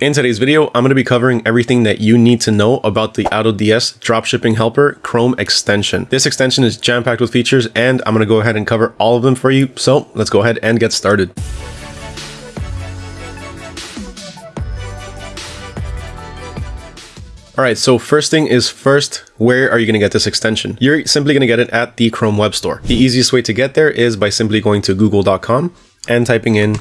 In today's video, I'm going to be covering everything that you need to know about the AutoDS Dropshipping Helper Chrome extension. This extension is jam-packed with features and I'm going to go ahead and cover all of them for you. So let's go ahead and get started. All right, so first thing is first, where are you going to get this extension? You're simply going to get it at the Chrome Web Store. The easiest way to get there is by simply going to google.com and typing in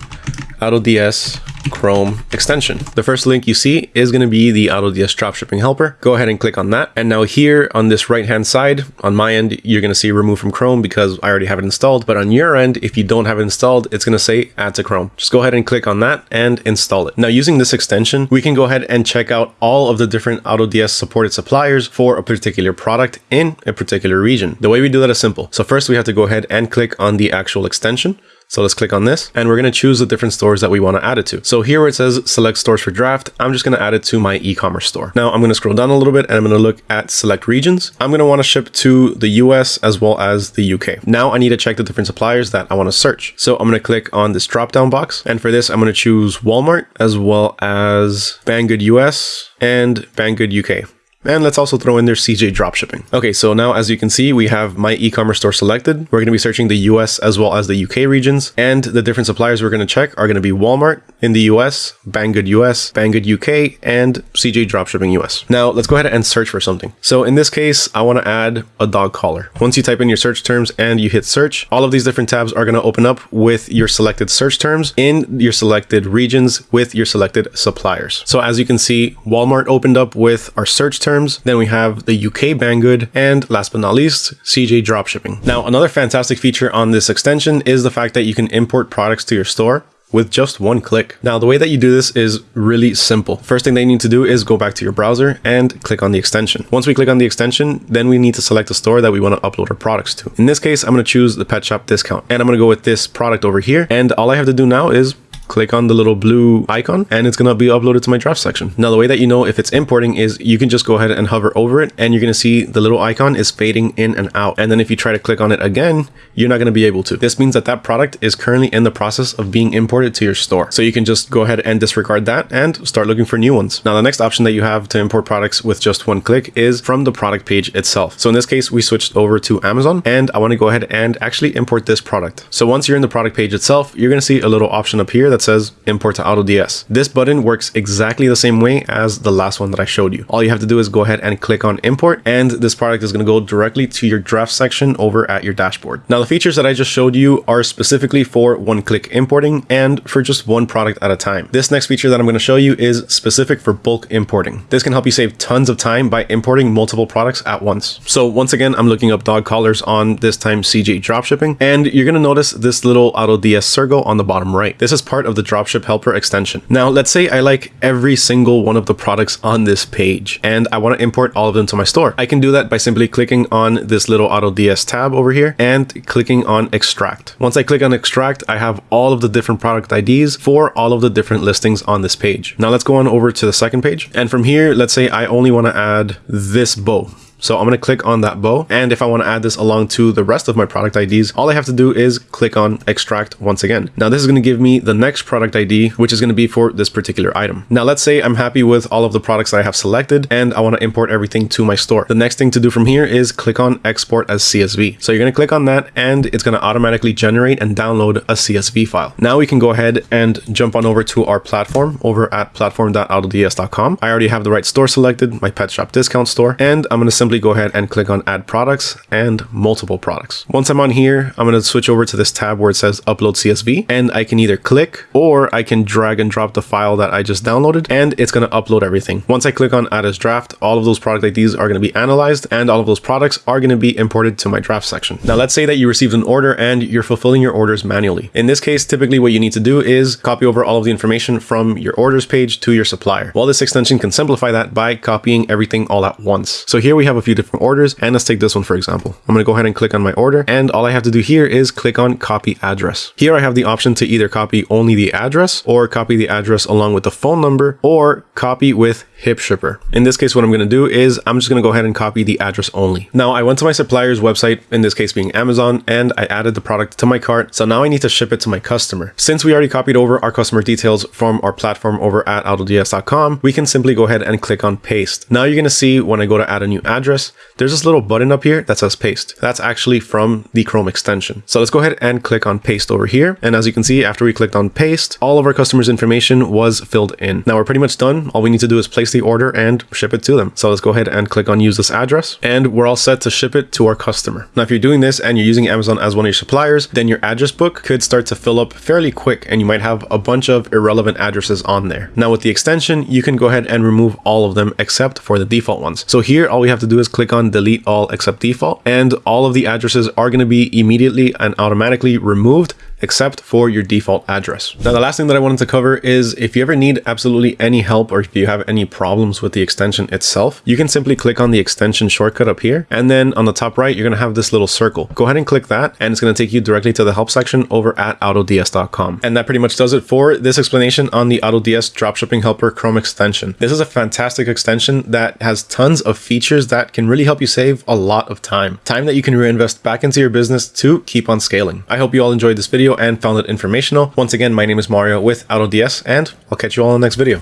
AutoDS Chrome extension. The first link you see is going to be the AutoDS Dropshipping Helper. Go ahead and click on that. And now here on this right hand side, on my end, you're going to see remove from Chrome because I already have it installed. But on your end, if you don't have it installed, it's going to say add to Chrome. Just go ahead and click on that and install it. Now using this extension, we can go ahead and check out all of the different AutoDS supported suppliers for a particular product in a particular region. The way we do that is simple. So first we have to go ahead and click on the actual extension. So let's click on this and we're going to choose the different stores that we want to add it to. So here where it says select stores for draft, I'm just going to add it to my e-commerce store. Now I'm going to scroll down a little bit and I'm going to look at select regions. I'm going to want to ship to the US as well as the UK. Now I need to check the different suppliers that I want to search. So I'm going to click on this drop down box. And for this, I'm going to choose Walmart as well as Banggood US and Banggood UK. And let's also throw in their CJ dropshipping. Okay, so now as you can see, we have my e-commerce store selected. We're going to be searching the US as well as the UK regions. And the different suppliers we're going to check are going to be Walmart in the US, Banggood US, Banggood UK, and CJ dropshipping US. Now let's go ahead and search for something. So in this case, I want to add a dog collar. Once you type in your search terms and you hit search, all of these different tabs are going to open up with your selected search terms in your selected regions with your selected suppliers. So as you can see, Walmart opened up with our search terms terms. Then we have the UK Banggood, and last but not least, CJ dropshipping. Now, another fantastic feature on this extension is the fact that you can import products to your store with just one click. Now, the way that you do this is really simple. First thing they need to do is go back to your browser and click on the extension. Once we click on the extension, then we need to select the store that we want to upload our products to. In this case, I'm going to choose the pet shop discount and I'm going to go with this product over here. And all I have to do now is click on the little blue icon and it's going to be uploaded to my draft section. Now, the way that you know if it's importing is you can just go ahead and hover over it and you're going to see the little icon is fading in and out. And then if you try to click on it again, you're not going to be able to. This means that that product is currently in the process of being imported to your store. So you can just go ahead and disregard that and start looking for new ones. Now, the next option that you have to import products with just one click is from the product page itself. So in this case, we switched over to Amazon and I want to go ahead and actually import this product. So once you're in the product page itself, you're going to see a little option up here that says import to AutoDS. This button works exactly the same way as the last one that I showed you. All you have to do is go ahead and click on import and this product is going to go directly to your draft section over at your dashboard. Now the features that I just showed you are specifically for one click importing and for just one product at a time. This next feature that I'm going to show you is specific for bulk importing. This can help you save tons of time by importing multiple products at once. So once again, I'm looking up dog collars on this time CJ dropshipping and you're going to notice this little AutoDS circle on the bottom right. This is part of the dropship helper extension. Now, let's say I like every single one of the products on this page and I want to import all of them to my store. I can do that by simply clicking on this little AutoDS tab over here and clicking on extract. Once I click on extract, I have all of the different product IDs for all of the different listings on this page. Now let's go on over to the second page. And from here, let's say I only want to add this bow. So I'm going to click on that bow. And if I want to add this along to the rest of my product IDs, all I have to do is click on extract once again. Now this is going to give me the next product ID, which is going to be for this particular item. Now let's say I'm happy with all of the products that I have selected and I want to import everything to my store. The next thing to do from here is click on export as CSV. So you're going to click on that and it's going to automatically generate and download a CSV file. Now we can go ahead and jump on over to our platform over at platform.autods.com. I already have the right store selected, my pet shop discount store, and I'm going to simply go ahead and click on add products and multiple products. Once I'm on here, I'm going to switch over to this tab where it says upload CSV and I can either click or I can drag and drop the file that I just downloaded and it's going to upload everything. Once I click on add as draft, all of those product IDs are going to be analyzed and all of those products are going to be imported to my draft section. Now let's say that you received an order and you're fulfilling your orders manually. In this case, typically what you need to do is copy over all of the information from your orders page to your supplier. Well, this extension can simplify that by copying everything all at once. So here we have have a few different orders and let's take this one for example. I'm going to go ahead and click on my order and all I have to do here is click on copy address. Here I have the option to either copy only the address or copy the address along with the phone number or copy with HipShipper. In this case, what I'm going to do is I'm just going to go ahead and copy the address only. Now I went to my supplier's website, in this case being Amazon, and I added the product to my cart. So now I need to ship it to my customer. Since we already copied over our customer details from our platform over at AutoDS.com, we can simply go ahead and click on paste. Now you're going to see when I go to add a new address, there's this little button up here that says paste. That's actually from the Chrome extension. So let's go ahead and click on paste over here. And as you can see, after we clicked on paste, all of our customers information was filled in. Now we're pretty much done. All we need to do is place the order and ship it to them. So let's go ahead and click on use this address and we're all set to ship it to our customer. Now, if you're doing this and you're using Amazon as one of your suppliers, then your address book could start to fill up fairly quick and you might have a bunch of irrelevant addresses on there. Now with the extension, you can go ahead and remove all of them except for the default ones. So here, all we have to is click on delete all except default and all of the addresses are going to be immediately and automatically removed except for your default address. Now, the last thing that I wanted to cover is if you ever need absolutely any help or if you have any problems with the extension itself, you can simply click on the extension shortcut up here. And then on the top right, you're going to have this little circle. Go ahead and click that and it's going to take you directly to the help section over at autods.com. And that pretty much does it for this explanation on the AutoDS Dropshipping Helper Chrome extension. This is a fantastic extension that has tons of features that can really help you save a lot of time. Time that you can reinvest back into your business to keep on scaling. I hope you all enjoyed this video video and found it informational. Once again, my name is Mario with AutoDS and I'll catch you all in the next video.